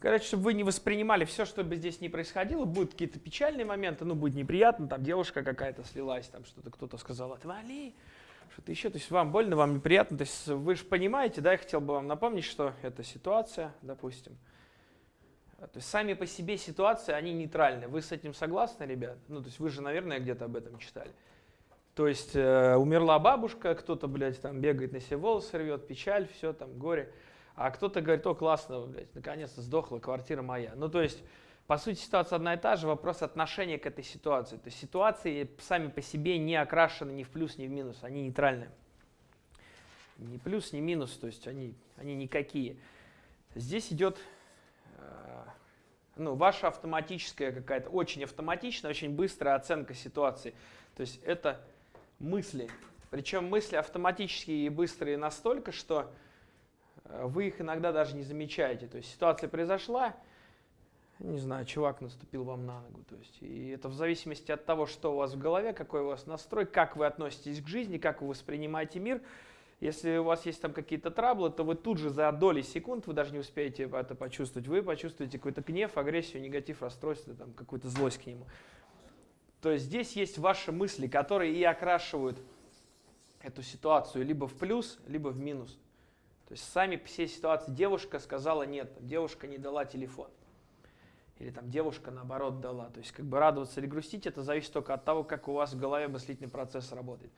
Короче, чтобы вы не воспринимали все, что бы здесь ни происходило, будут какие-то печальные моменты, ну, будет неприятно, там девушка какая-то слилась, там что-то кто-то сказал, отвали, что-то еще, то есть вам больно, вам неприятно, то есть вы же понимаете, да, я хотел бы вам напомнить, что это ситуация, допустим, то есть сами по себе ситуации, они нейтральны. Вы с этим согласны, ребят? Ну, то есть вы же, наверное, где-то об этом читали. То есть э, умерла бабушка, кто-то, блядь, там бегает на себе волосы рвет, печаль, все там, горе. А кто-то говорит, о, классно, наконец-то сдохла, квартира моя. Ну, то есть, по сути, ситуация одна и та же, вопрос отношения к этой ситуации. То есть ситуации сами по себе не окрашены ни в плюс, ни в минус, они нейтральные. Ни плюс, ни минус, то есть они, они никакие. Здесь идет э, ну, ваша автоматическая какая-то, очень автоматичная, очень быстрая оценка ситуации. То есть это мысли. Причем мысли автоматические и быстрые настолько, что вы их иногда даже не замечаете. То есть ситуация произошла, не знаю, чувак наступил вам на ногу. То есть, и это в зависимости от того, что у вас в голове, какой у вас настрой, как вы относитесь к жизни, как вы воспринимаете мир. Если у вас есть там какие-то траблы, то вы тут же за доли секунд, вы даже не успеете это почувствовать, вы почувствуете какой-то гнев, агрессию, негатив, расстройство, там, какую-то злость к нему. То есть здесь есть ваши мысли, которые и окрашивают эту ситуацию либо в плюс, либо в минус. То есть сами все ситуации девушка сказала нет, девушка не дала телефон. Или там девушка наоборот дала. То есть как бы радоваться или грустить, это зависит только от того, как у вас в голове мыслительный процесс работает.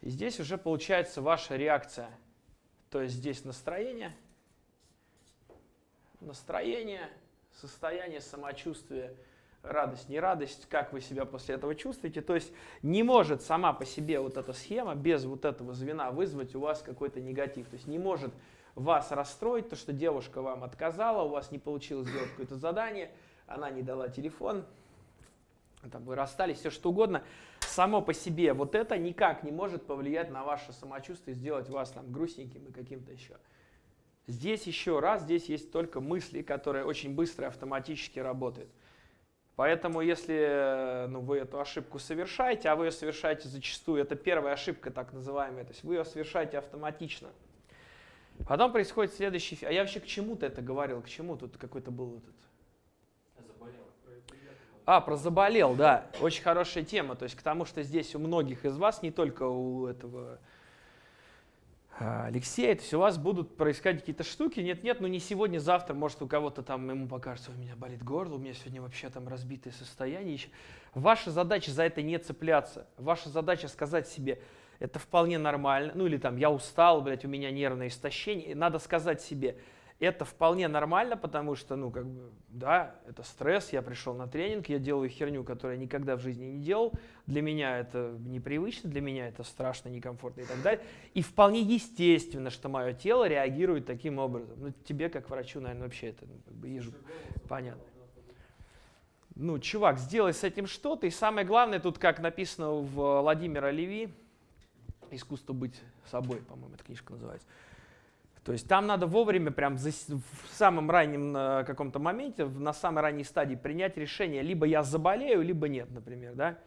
И здесь уже получается ваша реакция. То есть здесь настроение, настроение, состояние самочувствия – радость, не радость, как вы себя после этого чувствуете. То есть не может сама по себе вот эта схема без вот этого звена вызвать у вас какой-то негатив. То есть не может вас расстроить то, что девушка вам отказала, у вас не получилось сделать какое-то задание, она не дала телефон, там вы расстались, все что угодно. Само по себе вот это никак не может повлиять на ваше самочувствие, сделать вас там грустненьким и каким-то еще. Здесь еще раз, здесь есть только мысли, которые очень быстро и автоматически работают. Поэтому если ну, вы эту ошибку совершаете, а вы ее совершаете зачастую, это первая ошибка так называемая, то есть вы ее совершаете автоматично. Потом происходит следующий... А я вообще к чему-то это говорил, к чему тут какой-то был этот... А, про заболел, да. Очень хорошая тема. То есть к тому, что здесь у многих из вас, не только у этого Алексей, то есть у вас будут происходить какие-то штуки, нет-нет, ну не сегодня, завтра, может у кого-то там ему покажется, у меня болит горло, у меня сегодня вообще там разбитое состояние. Ваша задача за это не цепляться, ваша задача сказать себе, это вполне нормально, ну или там я устал, блядь, у меня нервное истощение, надо сказать себе, это вполне нормально, потому что, ну, как бы, да, это стресс, я пришел на тренинг, я делаю херню, которую я никогда в жизни не делал, для меня это непривычно, для меня это страшно, некомфортно и так далее. И вполне естественно, что мое тело реагирует таким образом. Ну, тебе, как врачу, наверное, вообще это, ну, как бы, ежу, понятно. Ну, чувак, сделай с этим что-то, и самое главное, тут, как написано в Владимира Леви, «Искусство быть собой», по-моему, эта книжка называется, то есть там надо вовремя, прям в самом раннем э, каком-то моменте, на самой ранней стадии принять решение, либо я заболею, либо нет, например, да.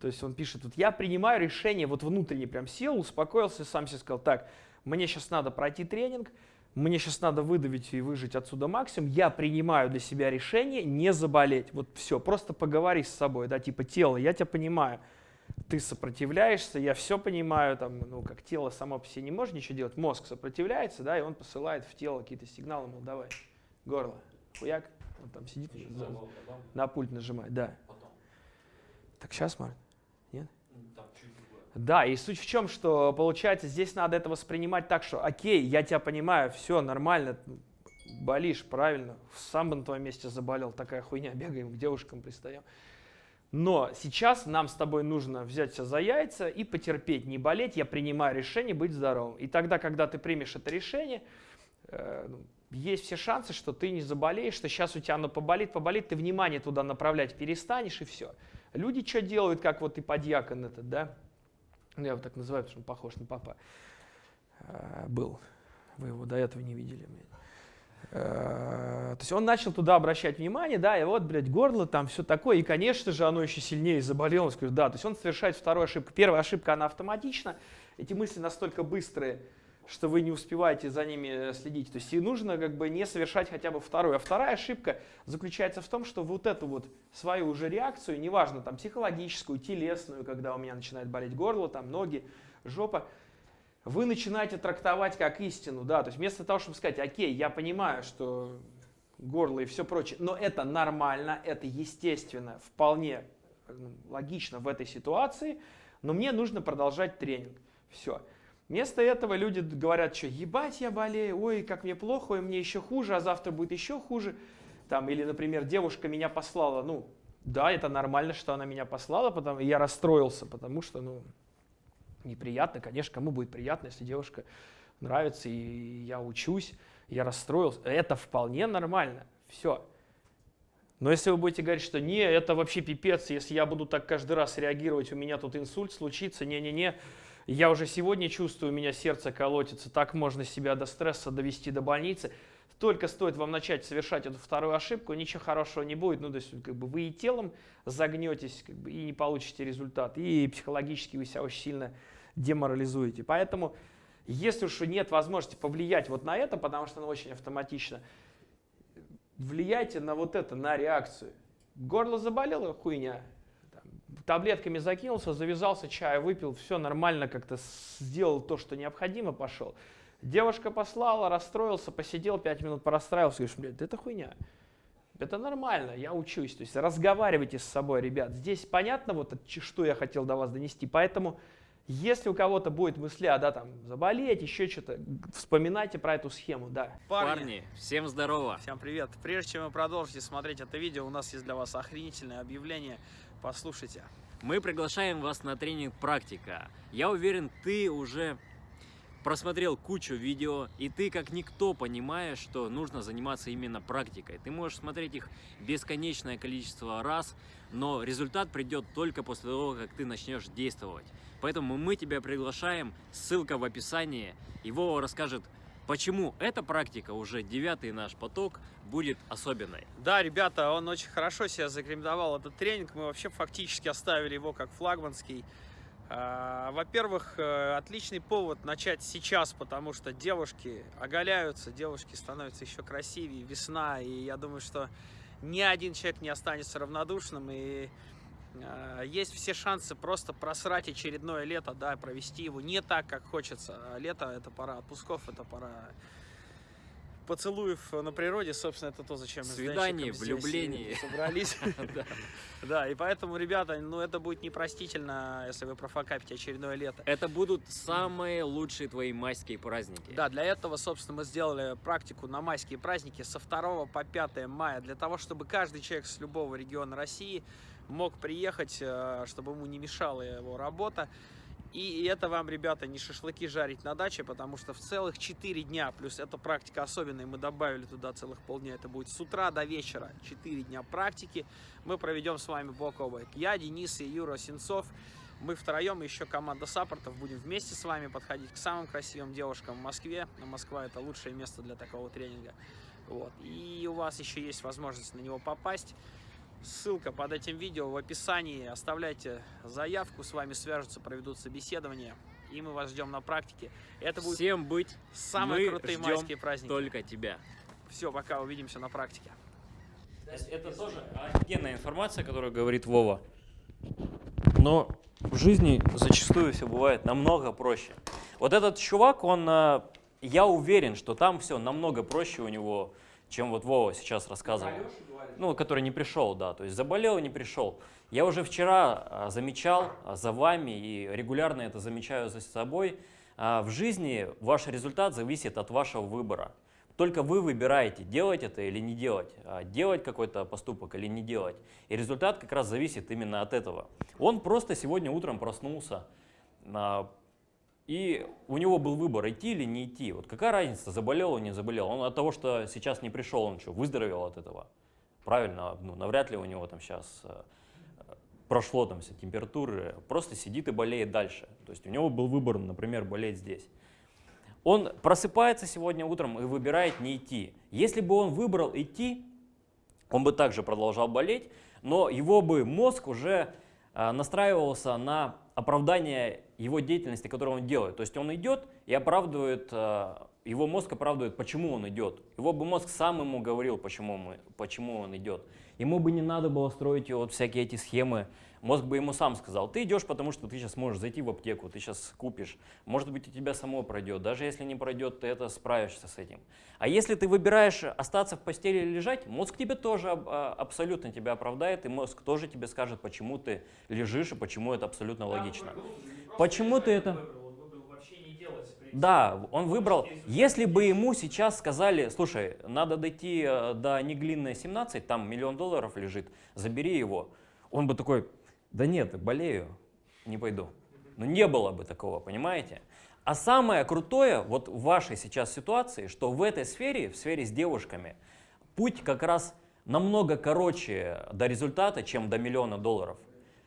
То есть он пишет, вот я принимаю решение, вот внутренне прям сел, успокоился, сам себе сказал, так, мне сейчас надо пройти тренинг, мне сейчас надо выдавить и выжить отсюда максимум, я принимаю для себя решение не заболеть. Вот все, просто поговори с собой, да, типа тело, я тебя понимаю, ты сопротивляешься, я все понимаю, там, ну, как тело само по себе не может ничего делать, мозг сопротивляется, да, и он посылает в тело какие-то сигналы, мол, давай, горло, хуяк, он там сидит, за, на пульт нажимает, да. Потом. Так сейчас, Марк? Нет? Там чуть другое. Да, и суть в чем, что получается, здесь надо это воспринимать так, что окей, я тебя понимаю, все нормально, болишь, правильно, сам бы на твоем месте заболел, такая хуйня, бегаем, к девушкам пристаем. Но сейчас нам с тобой нужно взять себя за яйца и потерпеть, не болеть. Я принимаю решение быть здоровым. И тогда, когда ты примешь это решение, э, ну, есть все шансы, что ты не заболеешь, что сейчас у тебя оно поболит, поболит, ты внимание туда направлять перестанешь и все. Люди что делают, как вот и подьякон этот, да? Ну, я его так называю, потому что он похож на папа. Э, был. Вы его до этого не видели. Э, то есть он начал туда обращать внимание, да, и вот, блядь, горло, там все такое, и, конечно же, оно еще сильнее заболело, он да, то есть он совершает вторую ошибку. Первая ошибка, она автоматична, эти мысли настолько быстрые, что вы не успеваете за ними следить. То есть и нужно как бы не совершать хотя бы вторую. А вторая ошибка заключается в том, что вот эту вот свою уже реакцию, неважно там психологическую, телесную, когда у меня начинает болеть горло, там ноги, жопа, вы начинаете трактовать как истину, да, то есть вместо того, чтобы сказать, окей, я понимаю, что горло и все прочее, но это нормально, это естественно, вполне ну, логично в этой ситуации, но мне нужно продолжать тренинг. Все. Вместо этого люди говорят, что ебать я болею, ой, как мне плохо, ой, мне еще хуже, а завтра будет еще хуже. Там, или, например, девушка меня послала, ну, да, это нормально, что она меня послала, потому, я расстроился, потому что, ну, неприятно, конечно, кому будет приятно, если девушка нравится, и я учусь, я расстроился. Это вполне нормально, все. Но если вы будете говорить, что не, это вообще пипец, если я буду так каждый раз реагировать, у меня тут инсульт случится, не-не-не, я уже сегодня чувствую, у меня сердце колотится, так можно себя до стресса довести до больницы. Только стоит вам начать совершать эту вторую ошибку, ничего хорошего не будет. Ну, то есть, как бы вы и телом загнетесь, как бы, и не получите результат, и психологически вы себя очень сильно деморализуете. Поэтому, если уж нет возможности повлиять вот на это, потому что оно очень автоматично, влияйте на вот это, на реакцию. Горло заболело, хуйня. Таблетками закинулся, завязался, чая выпил, все нормально, как-то сделал то, что необходимо, пошел. Девушка послала, расстроился, посидел, пять минут порастраивался, говоришь, блядь, это хуйня. Это нормально, я учусь. То есть разговаривайте с собой, ребят. Здесь понятно, вот что я хотел до вас донести. Поэтому если у кого-то будет мысли, а да, там, заболеть, еще что-то, вспоминайте про эту схему, да. Парни, Парни, всем здорово. Всем привет. Прежде чем вы продолжите смотреть это видео, у нас есть для вас охренительное объявление. Послушайте. Мы приглашаем вас на тренинг «Практика». Я уверен, ты уже просмотрел кучу видео, и ты как никто понимаешь, что нужно заниматься именно практикой. Ты можешь смотреть их бесконечное количество раз, но результат придет только после того, как ты начнешь действовать. Поэтому мы тебя приглашаем, ссылка в описании, Вова расскажет, почему эта практика, уже девятый наш поток, будет особенной. Да, ребята, он очень хорошо себя зарекомендовал, этот тренинг, мы вообще фактически оставили его как флагманский. А, во-первых, э, отличный повод начать сейчас, потому что девушки оголяются, девушки становятся еще красивее, весна, и я думаю, что ни один человек не останется равнодушным, и Э, есть все шансы просто просрать очередное лето, да, провести его не так, как хочется. А лето – это пора отпусков, это пора поцелуев на природе, собственно, это то, зачем мы Свидание, влюбление. собрались. Да, и поэтому, ребята, ну это будет непростительно, если вы профокапите очередное лето. Это будут самые лучшие твои майские праздники. Да, для этого, собственно, мы сделали практику на майские праздники со 2 по 5 мая, для того, чтобы каждый человек с любого региона России мог приехать, э, чтобы ему не мешала его работа. И это вам, ребята, не шашлыки жарить на даче, потому что в целых 4 дня, плюс эта практика особенная, мы добавили туда целых полдня, это будет с утра до вечера, 4 дня практики, мы проведем с вами бок о бок. Я, Денис и Юра Сенцов, мы втроем, еще команда саппортов, будем вместе с вами подходить к самым красивым девушкам в Москве. Москва это лучшее место для такого тренинга. Вот. И у вас еще есть возможность на него попасть. Ссылка под этим видео в описании. Оставляйте заявку, с вами свяжутся, проведут собеседование. И мы вас ждем на практике. Это будет Всем быть. Самые мы крутые майские праздники. только тебя. Все, пока, увидимся на практике. Это тоже офигенная информация, которую говорит Вова. Но в жизни зачастую все бывает намного проще. Вот этот чувак, он, э, я уверен, что там все намного проще у него, чем вот Вова сейчас рассказывал ну, который не пришел, да, то есть заболел и не пришел. Я уже вчера а, замечал а, за вами и регулярно это замечаю за собой, а, в жизни ваш результат зависит от вашего выбора. Только вы выбираете, делать это или не делать, делать какой-то поступок или не делать. И результат как раз зависит именно от этого. Он просто сегодня утром проснулся, и у него был выбор, идти или не идти. Вот какая разница, заболел он, не заболел. Он от того, что сейчас не пришел, он что, выздоровел от этого? правильно, ну, навряд ли у него там сейчас э, прошло там все температуры, просто сидит и болеет дальше. То есть у него был выбор, например, болеть здесь. Он просыпается сегодня утром и выбирает не идти. Если бы он выбрал идти, он бы также продолжал болеть, но его бы мозг уже э, настраивался на оправдание его деятельности, которую он делает. То есть он идет и оправдывает, э, его мозг оправдывает, почему он идет. Его бы мозг сам ему говорил, почему, мы, почему он идет. Ему бы не надо было строить вот всякие эти схемы. Мозг бы ему сам сказал, ты идешь, потому что ты сейчас можешь зайти в аптеку, ты сейчас купишь. Может быть, у тебя само пройдет. Даже если не пройдет, ты это справишься с этим. А если ты выбираешь остаться в постели или лежать, мозг тебе тоже а, абсолютно тебя оправдает, и мозг тоже тебе скажет, почему ты лежишь и почему это абсолютно логично. Почему ты это... Да, он выбрал. Если бы ему сейчас сказали, слушай, надо дойти э, до Неглинной 17, там миллион долларов лежит, забери его. Он бы такой, да нет, болею, не пойду. Но не было бы такого, понимаете? А самое крутое вот в вашей сейчас ситуации, что в этой сфере, в сфере с девушками, путь как раз намного короче до результата, чем до миллиона долларов.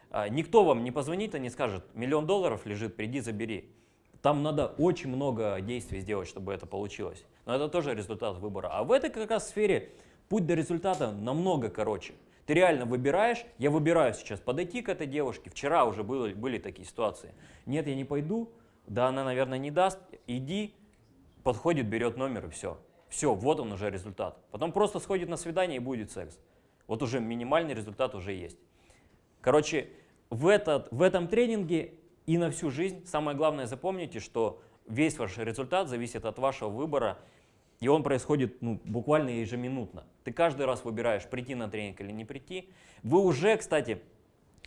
А, никто вам не позвонит и не скажет, миллион долларов лежит, приди забери. Там надо очень много действий сделать, чтобы это получилось. Но это тоже результат выбора. А в этой как раз сфере путь до результата намного короче. Ты реально выбираешь, я выбираю сейчас подойти к этой девушке. Вчера уже были, были такие ситуации. Нет, я не пойду, да она, наверное, не даст. Иди, подходит, берет номер и все. Все, вот он уже результат. Потом просто сходит на свидание и будет секс. Вот уже минимальный результат уже есть. Короче, в, этот, в этом тренинге и на всю жизнь. Самое главное, запомните, что весь ваш результат зависит от вашего выбора, и он происходит ну, буквально ежеминутно. Ты каждый раз выбираешь, прийти на тренинг или не прийти. Вы уже, кстати,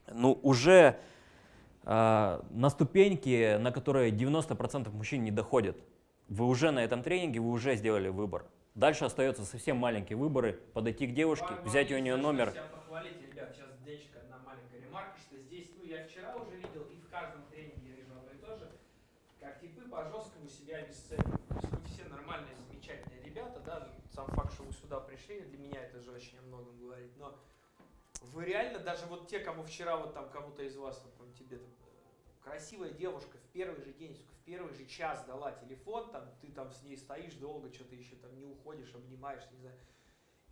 ну, уже э, на ступеньке, на которые 90% мужчин не доходят. Вы уже на этом тренинге, вы уже сделали выбор. Дальше остается совсем маленькие выборы. Подойти к девушке, взять у нее номер. Похвалить, ребят, сейчас денечка одна маленькая ремарка, что здесь, ну я вчера уже видел, и каждом тренинге я вижу одно и то же, как типы по-жесткому себя обесценивают. То есть вы все нормальные, замечательные ребята, да, сам факт, что вы сюда пришли, для меня это же очень о многом говорит, но вы реально, даже вот те, кому вчера, вот там кому-то из вас, вот, там, тебе там, красивая девушка в первый же день, в первый же час дала телефон, там, ты там с ней стоишь долго, что-то еще там не уходишь, обнимаешь, не знаю.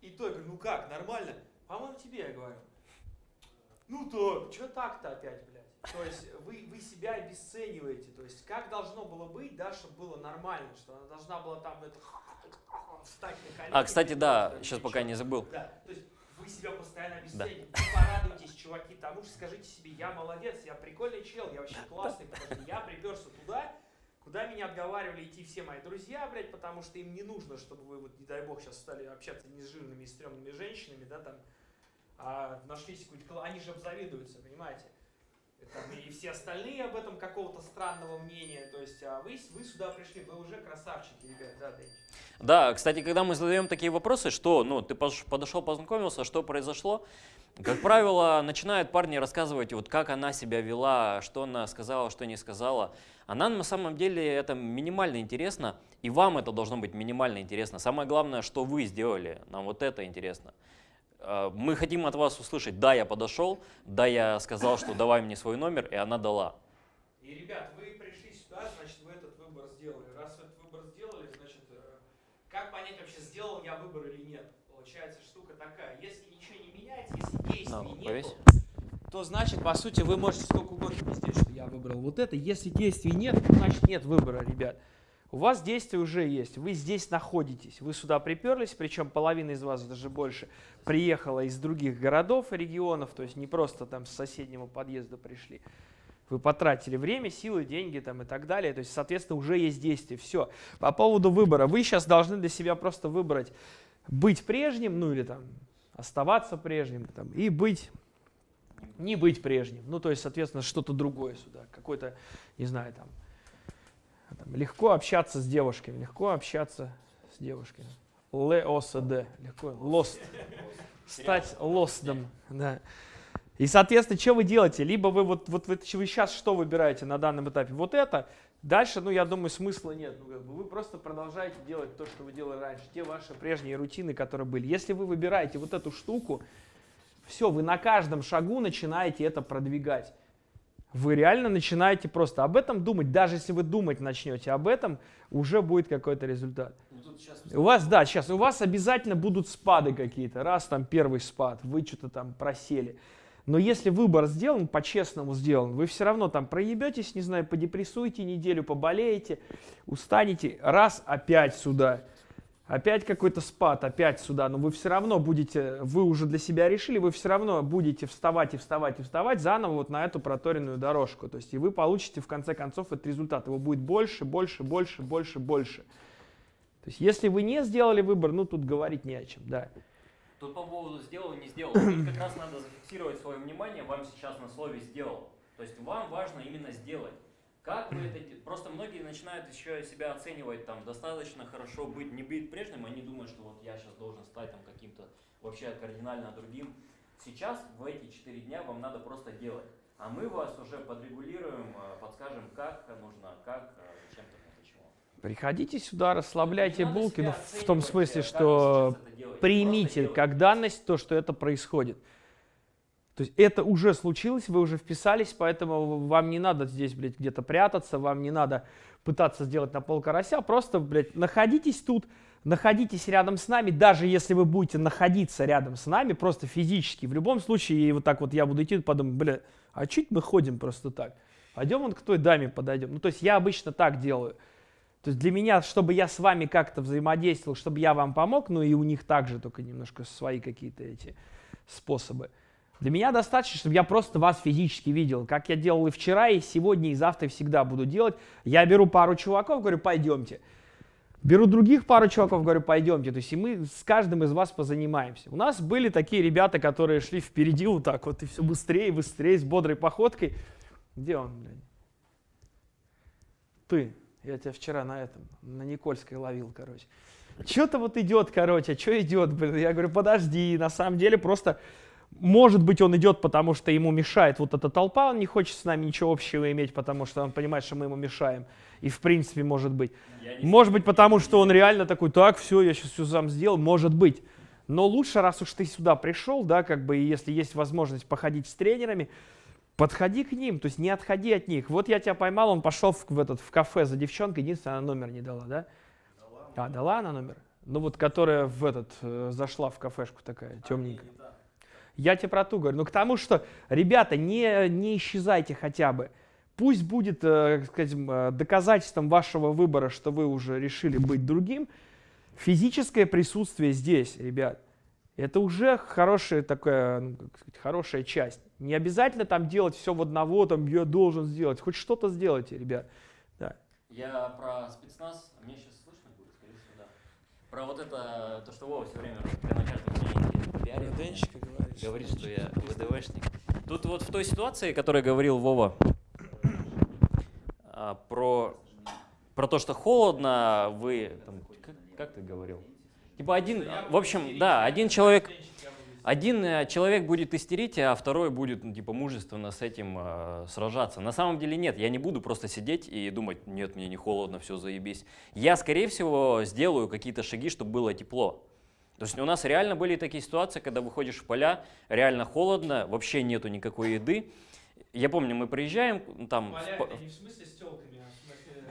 И то я говорю, ну как, нормально? По-моему, тебе я говорю. Ну то, что так-то опять, блядь? То есть вы, вы себя обесцениваете. То есть как должно было быть, да, чтобы было нормально, что она должна была там это, встать на колени. А, кстати, да, сейчас пока не забыл. Да, то есть вы себя постоянно обесцениваете. Да. порадуйтесь, чуваки, тому что скажите себе, я молодец, я прикольный чел, я вообще классный, потому что я приперся туда, куда меня отговаривали идти все мои друзья, блядь, потому что им не нужно, чтобы вы, вот, не дай бог, сейчас стали общаться не с жирными и стрёмными женщинами, да, там, а нашлись какой-то, они же обзавидуются, понимаете? Там, и все остальные об этом какого-то странного мнения. То есть а вы, вы сюда пришли, вы уже красавчики, ребят, да, Дэнч? Да, кстати, когда мы задаем такие вопросы, что, ну, ты подошел, познакомился, что произошло, как правило, начинают парни рассказывать, вот как она себя вела, что она сказала, что не сказала. Она на самом деле это минимально интересно, и вам это должно быть минимально интересно. Самое главное, что вы сделали, нам вот это интересно. Э, мы хотим от вас услышать, да, я подошел, да, я сказал, что давай мне свой номер, и она дала. И, ребят, вы пришли сюда, значит, вы этот выбор сделали. Раз вы этот выбор сделали, значит, э, как понять вообще, сделал я выбор или нет? Получается, штука такая, если ничего не меняется, если действий no, нет, то значит, по сути, вы можете сколько угодно пиздеть, что я выбрал вот это. Если действий нет, значит, нет выбора, ребят. У вас действие уже есть, вы здесь находитесь, вы сюда приперлись, причем половина из вас, даже больше, приехала из других городов и регионов, то есть не просто там с соседнего подъезда пришли. Вы потратили время, силы, деньги там и так далее, то есть, соответственно, уже есть действие. Все. По поводу выбора, вы сейчас должны для себя просто выбрать быть прежним, ну или там оставаться прежним, там, и быть, не быть прежним. Ну, то есть, соответственно, что-то другое сюда, какой-то, не знаю, там, легко общаться с девушками, легко общаться с девушками. ЛОСД, легко, lost. Стать лостом, да. И, соответственно, что вы делаете? Либо вы вот, вот вы, вы сейчас что выбираете на данном этапе? Вот это. Дальше, ну, я думаю, смысла нет. Ну, как бы вы просто продолжаете делать то, что вы делали раньше. Те ваши прежние рутины, которые были. Если вы выбираете вот эту штуку, все, вы на каждом шагу начинаете это продвигать вы реально начинаете просто об этом думать. Даже если вы думать начнете об этом, уже будет какой-то результат. Ну, у вас, да, сейчас, у вас обязательно будут спады какие-то. Раз там первый спад, вы что-то там просели. Но если выбор сделан, по-честному сделан, вы все равно там проебетесь, не знаю, подепрессуете неделю, поболеете, устанете, раз опять сюда. Опять какой-то спад, опять сюда, но вы все равно будете, вы уже для себя решили, вы все равно будете вставать и вставать и вставать заново вот на эту проторенную дорожку. То есть и вы получите в конце концов этот результат. Его будет больше, больше, больше, больше, больше. То есть если вы не сделали выбор, ну тут говорить не о чем, да. Тут по поводу сделал, не сделал. Тут как раз надо зафиксировать свое внимание, вам сейчас на слове сделал. То есть вам важно именно сделать. Как вы это... Просто многие начинают еще себя оценивать, там, достаточно хорошо быть, не быть прежним, они думают, что вот я сейчас должен стать там каким-то вообще кардинально другим. Сейчас, в эти четыре дня, вам надо просто делать. А мы вас уже подрегулируем, э, подскажем, как нужно, как, э, зачем-то, почему. Приходите сюда, расслабляйте Не булки, ну, в том смысле, э, что делаете. примите как данность то, что это происходит. То есть это уже случилось, вы уже вписались, поэтому вам не надо здесь, блядь, где-то прятаться, вам не надо пытаться сделать на пол карася, просто, блядь, находитесь тут, находитесь рядом с нами, даже если вы будете находиться рядом с нами, просто физически, в любом случае, и вот так вот я буду идти, подумаю, бля, а чуть мы ходим просто так? Пойдем вот к той даме подойдем. Ну, то есть я обычно так делаю. То есть для меня, чтобы я с вами как-то взаимодействовал, чтобы я вам помог, ну и у них также, только немножко свои какие-то эти способы. Для меня достаточно, чтобы я просто вас физически видел, как я делал и вчера, и сегодня, и завтра, всегда буду делать. Я беру пару чуваков, говорю, пойдемте. Беру других пару чуваков, говорю, пойдемте. То есть и мы с каждым из вас позанимаемся. У нас были такие ребята, которые шли впереди вот так вот, и все быстрее, быстрее, с бодрой походкой. Где он, блядь? Ты. Я тебя вчера на этом, на Никольской ловил, короче. Что-то вот идет, короче, а что идет, блин? Я говорю, подожди, на самом деле просто, может быть, он идет, потому что ему мешает вот эта толпа, он не хочет с нами ничего общего иметь, потому что он понимает, что мы ему мешаем. И в принципе, может быть. Может быть, потому что он реально такой, так, все, я сейчас все сам сделал, может быть. Но лучше, раз уж ты сюда пришел, да, как бы, и если есть возможность походить с тренерами, подходи к ним, то есть не отходи от них. Вот я тебя поймал, он пошел в, в этот, в кафе за девчонкой, единственное, она номер не дала, да? А, дала она номер? Ну вот, которая в этот, э, зашла в кафешку такая, темненькая. Я тебе про ту говорю. Ну, к тому, что, ребята, не, не исчезайте хотя бы. Пусть будет, э, как сказать, э, доказательством вашего выбора, что вы уже решили быть другим, физическое присутствие здесь, ребят. Это уже хорошая такая, ну, как сказать, хорошая часть. Не обязательно там делать все в одного, там я должен сделать. Хоть что-то сделайте, ребят. Да. Я про спецназ, а мне сейчас слышно будет, скорее всего, да. Про вот это, то, что Вова все время на каждом тренинге пиарит. Говоришь. Говорит, что я ВДВшник. Тут вот в той ситуации, о которой говорил Вова, а, про, про то, что холодно, вы... там, как, как ты говорил? Типа один, в общем, да, один человек, один э, человек будет истерить, а второй будет, ну, типа, мужественно с этим э, сражаться. На самом деле нет, я не буду просто сидеть и думать, нет, мне не холодно, все, заебись. Я, скорее всего, сделаю какие-то шаги, чтобы было тепло. То есть у нас реально были такие ситуации, когда выходишь в поля, реально холодно, вообще нету никакой еды. Я помню, мы приезжаем, ну, там, в по- не в смысле с телками, а в смысле...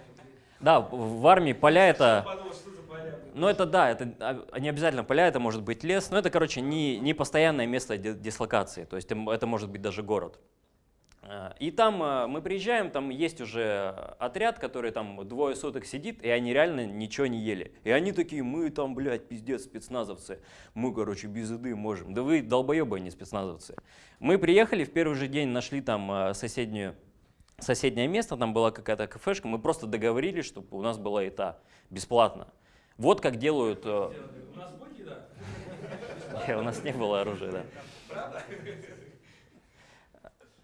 да, в в армии поля это... Подумал, поля? Ну это да, это а, не обязательно поля, это может быть лес, но это, короче, не, не постоянное место ди- дислокации, то есть эм, это может быть даже город. А, И там а, мы приезжаем, там есть уже отряд, который там двое суток сидит, и они реально ничего не ели. И они такие, мы там, блядь, пиздец, спецназовцы, мы, короче, без еды можем. Да вы долбоебы, а не спецназовцы. Мы приехали, в первый же день нашли там соседнюю соседнее место, там была какая-то кафешка, мы просто договорились, чтобы у нас была еда бесплатно. Вот как делают... э, У нас будет еда? у нас не было оружия, да.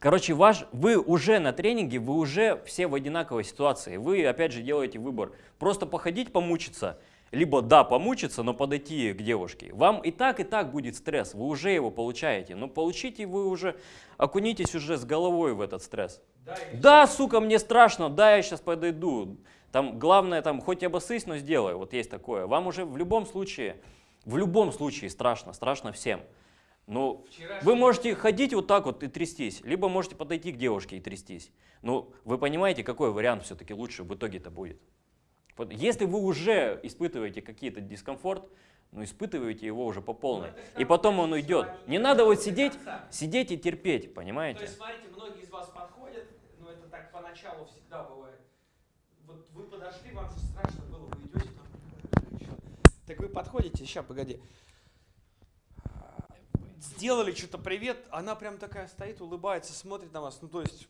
Короче, ваш, вы уже на тренинге, вы уже все в одинаковой ситуации. Вы, опять же, делаете выбор. Просто походить, помучиться, либо, да, помучиться, но подойти к девушке. Вам и так, и так будет стресс, вы уже его получаете. Но получите вы уже, окунитесь уже с головой в этот стресс. Да, сука, мне страшно, да, я сейчас подойду. Там главное, там, хоть обоссысь, но сделай. Вот есть такое. Вам уже в любом случае, в любом случае страшно, страшно всем. Ну, вы можете ходить вот так вот и трястись, либо можете подойти к девушке и трястись. Ну, вы понимаете, какой вариант все-таки лучше в итоге-то будет? Если вы уже испытываете какие-то дискомфорт, ну испытываете его уже по полной. Ну, И потом он уйдет. Не надо вот сидеть, сидеть и терпеть, То понимаете? есть, смотрите, многие из вас подходят, ну это так поначалу всегда бывает. Вот вы подошли, вам же страшно было, вы идете там? Так вы подходите, сейчас, погоди. Сделали что-то привет, она прям такая стоит, улыбается, смотрит на вас. Ну то есть,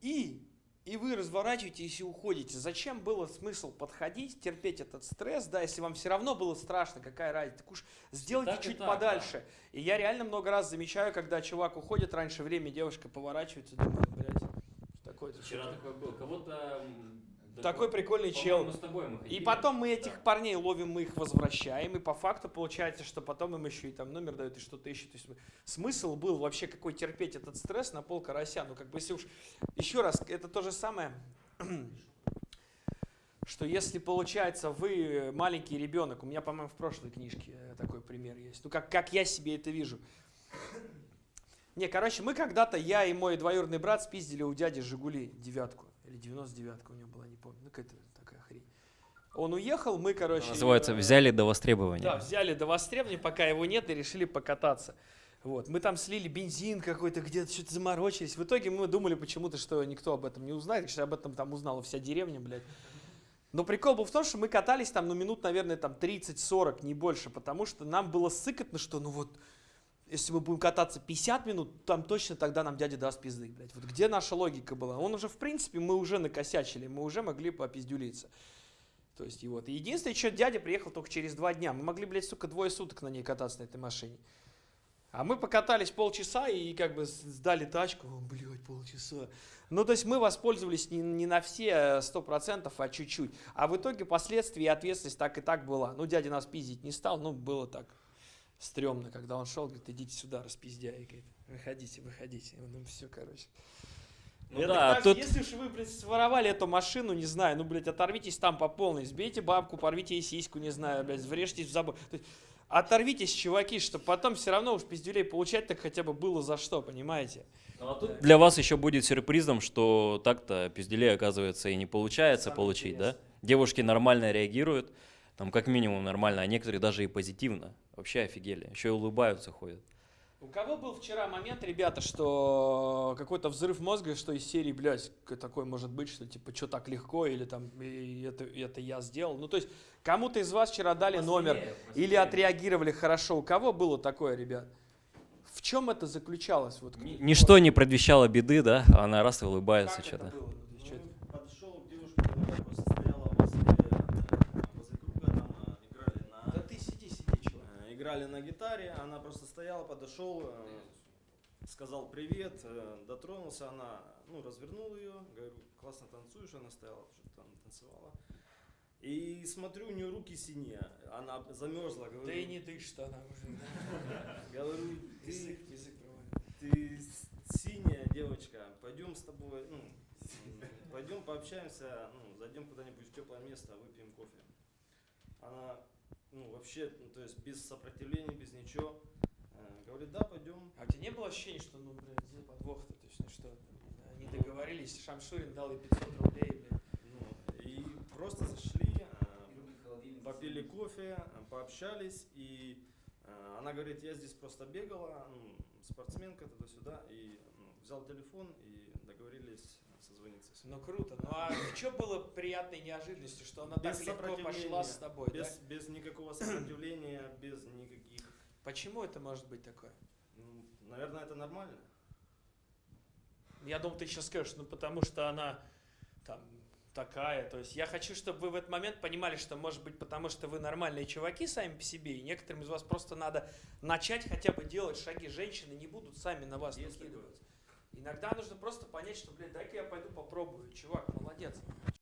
и, и вы разворачиваетесь и уходите. Зачем было смысл подходить, терпеть этот стресс, да, если вам все равно было страшно, какая разница, так уж сделайте Так чуть так, подальше. И я реально много раз замечаю, когда чувак уходит раньше времени, девушка поворачивается, думает, блядь, что такое-то? Вчера такой был. Кого-то... Такой прикольный чел. с тобой мы И потом мы этих Да. парней ловим, мы их возвращаем, и по факту получается, что потом им еще и там номер дают, и что-то ищут. То есть мы- смысл был вообще какой терпеть этот стресс на пол карася. Ну, как бы если уж... Еще раз, это то же самое, что если, получается, вы маленький ребенок, у меня, по-моему, в прошлой книжке э, такой пример есть, ну, как, как я себе это вижу. Не, короче, мы когда-то, я и мой двоюродный брат спиздили у дяди «Жигули» девятку, или 99-ка у него была, не помню, ну, какая-то такая хрень. Он уехал, мы, короче... Называется э, «Взяли до востребования». да, взяли до востребования, пока его нет, и решили покататься. Вот. Мы там слили бензин какой-то, где-то что-то заморочились. В итоге мы думали почему-то, что никто об этом не узнает, что об этом там узнала вся деревня, блядь. Но прикол был в том, что мы катались там, ну, минут, наверное, там 30-40, не больше, потому что нам было сыкотно, что, ну, вот, если мы будем кататься 50 минут, там точно тогда нам дядя даст пизды, блядь. Вот где наша логика была? Он уже, в принципе, мы уже накосячили, мы уже могли попиздюлиться. То есть, и вот. И единственное, что дядя приехал только через два дня. Мы могли, блядь, сука, двое суток на ней кататься, на этой машине. А мы покатались полчаса и как бы сдали тачку. О, блядь, полчаса. Ну, то есть мы воспользовались не, не на все сто процентов, а чуть-чуть. А в итоге последствия и ответственность так и так была. Ну, дядя нас пиздить не стал, ну, было так стрёмно, когда он шел, говорит, идите сюда, распиздяй. Говорит, выходите, выходите. Ну, все, короче. Ну Я да, так, тут... Если уж вы, блядь, своровали эту машину, не знаю, ну, блядь, оторвитесь там по полной, сбейте бабку, порвите ей сиську, не знаю, блядь, врежьтесь в забор. Оторвитесь, чуваки, чтобы потом все равно уж пиздюлей получать так хотя бы было за что, понимаете? Ну, а тут для вас еще будет сюрпризом, что так-то пизделей, оказывается, и не получается Самое получить, да? интересное. Девушки нормально реагируют, там как минимум нормально, а некоторые даже и позитивно. Вообще офигели. Еще и улыбаются, ходят. У кого был вчера момент, ребята, что какой-то взрыв мозга, что из серии, блядь, такой может быть, что типа, что так легко, или там, и это, это я сделал. Ну, то есть, кому-то из вас вчера дали номер, или отреагировали хорошо. У кого было такое, ребят? В чем это заключалось? Вот, Ни- Ничто не предвещало беды, да? Она раз и улыбается что-то. Ну? Ну, подошел к девушке, которая просто стояла возле, э, возле круга, там э, играли на, Да ты сиди, сиди, чувак. э, играли на гитаре, она просто стояла, подошел, э, сказал привет, э, дотронулся, она, ну, развернул ее, говорю, классно танцуешь, она стояла, что-то там танцевала. И смотрю, у нее руки синие, она замерзла, говорю, Да и не дышит она уже. говорю, ты, Язык, язык ты синяя девочка, пойдем с тобой, ну, пойдем пообщаемся, ну, зайдем куда-нибудь в теплое место, выпьем кофе. Она, ну, вообще, ну, то есть без сопротивления, без ничего, э, говорит, да, пойдем. А у тебя не было ощущения, что, ну, блядь, где подвох-то точно, что они договорились, Шамшурин дал ей 500 рублей, блядь. Ну, и просто зашли, э, попили кофе, э, пообщались, и э, она говорит, я здесь просто бегала, ну, спортсменка туда-сюда, и ну, взял телефон и договорились созвониться. Ну круто. Ну а что было приятной неожиданностью, что она так Без легко пошла с тобой, да? без, без никакого сопротивления, без никаких... Почему это может быть такое? Ну, наверное, это нормально. Я думал, ты сейчас скажешь, ну потому что она там такая. То есть я хочу, чтобы вы в этот момент понимали, что может быть потому, что вы нормальные чуваки сами по себе, и некоторым из вас просто надо начать хотя бы делать шаги. Женщины не будут сами на вас Есть накидываться. Иногда нужно просто понять, что, блядь, дай-ка я пойду попробую. Чувак, молодец.